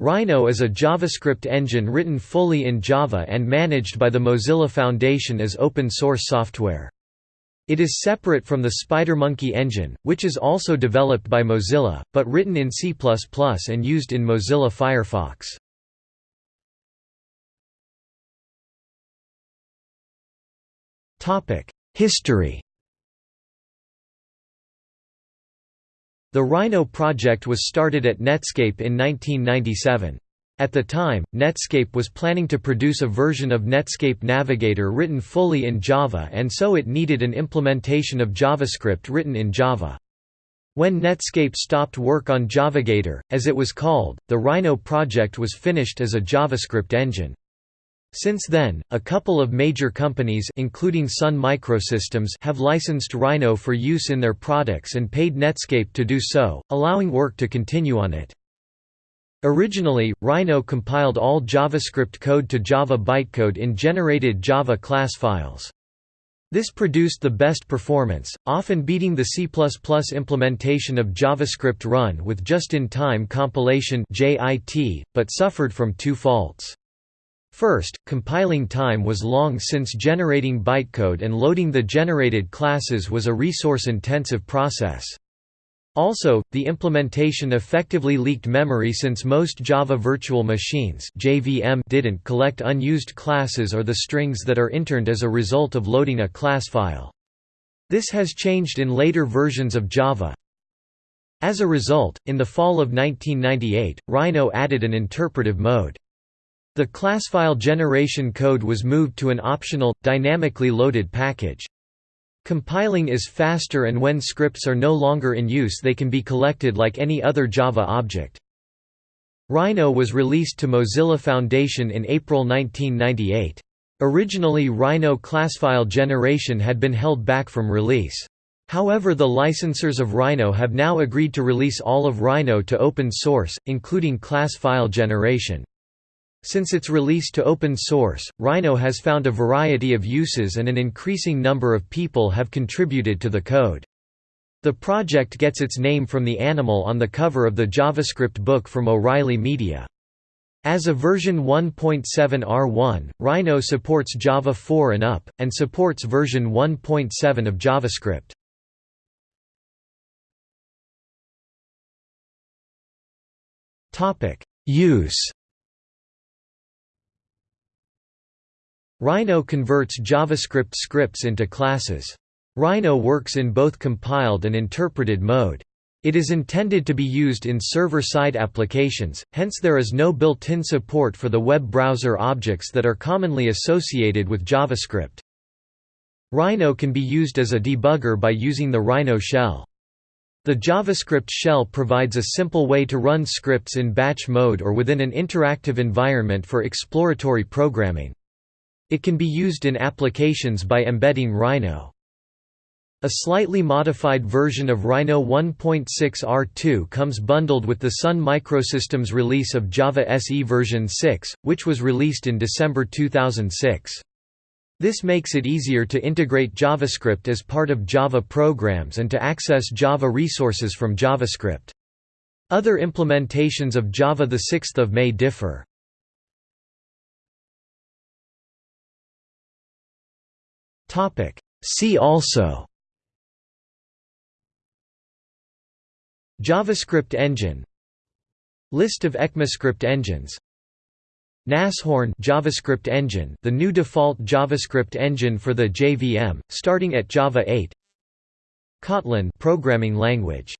Rhino is a JavaScript engine written fully in Java and managed by the Mozilla Foundation as open-source software. It is separate from the SpiderMonkey engine, which is also developed by Mozilla, but written in C++ and used in Mozilla Firefox. History The Rhino project was started at Netscape in 1997. At the time, Netscape was planning to produce a version of Netscape Navigator written fully in Java and so it needed an implementation of JavaScript written in Java. When Netscape stopped work on Javagator, as it was called, the Rhino project was finished as a JavaScript engine. Since then, a couple of major companies including Sun Microsystems have licensed Rhino for use in their products and paid Netscape to do so, allowing work to continue on it. Originally, Rhino compiled all JavaScript code to Java bytecode in generated Java class files. This produced the best performance, often beating the C++ implementation of JavaScript run with just-in-time compilation but suffered from two faults. First, compiling time was long since generating bytecode and loading the generated classes was a resource-intensive process. Also, the implementation effectively leaked memory since most Java Virtual Machines didn't collect unused classes or the strings that are interned as a result of loading a class file. This has changed in later versions of Java. As a result, in the fall of 1998, Rhino added an interpretive mode. The classfile generation code was moved to an optional, dynamically loaded package. Compiling is faster and when scripts are no longer in use they can be collected like any other Java object. Rhino was released to Mozilla Foundation in April 1998. Originally Rhino classfile generation had been held back from release. However the licensors of Rhino have now agreed to release all of Rhino to open source, including class file generation. Since its release to open source, Rhino has found a variety of uses and an increasing number of people have contributed to the code. The project gets its name from the animal on the cover of the JavaScript book from O'Reilly Media. As a version 1.7 R1, Rhino supports Java 4 and up, and supports version 1.7 of JavaScript. Use Rhino converts JavaScript scripts into classes. Rhino works in both compiled and interpreted mode. It is intended to be used in server-side applications, hence there is no built-in support for the web browser objects that are commonly associated with JavaScript. Rhino can be used as a debugger by using the Rhino shell. The JavaScript shell provides a simple way to run scripts in batch mode or within an interactive environment for exploratory programming. It can be used in applications by embedding Rhino. A slightly modified version of Rhino 1.6 R2 comes bundled with the Sun Microsystems release of Java SE version 6, which was released in December 2006. This makes it easier to integrate JavaScript as part of Java programs and to access Java resources from JavaScript. Other implementations of Java 6 May differ. Topic. See also JavaScript engine List of ECMAScript engines Nashorn JavaScript engine, the new default JavaScript engine for the JVM, starting at Java 8. Kotlin programming language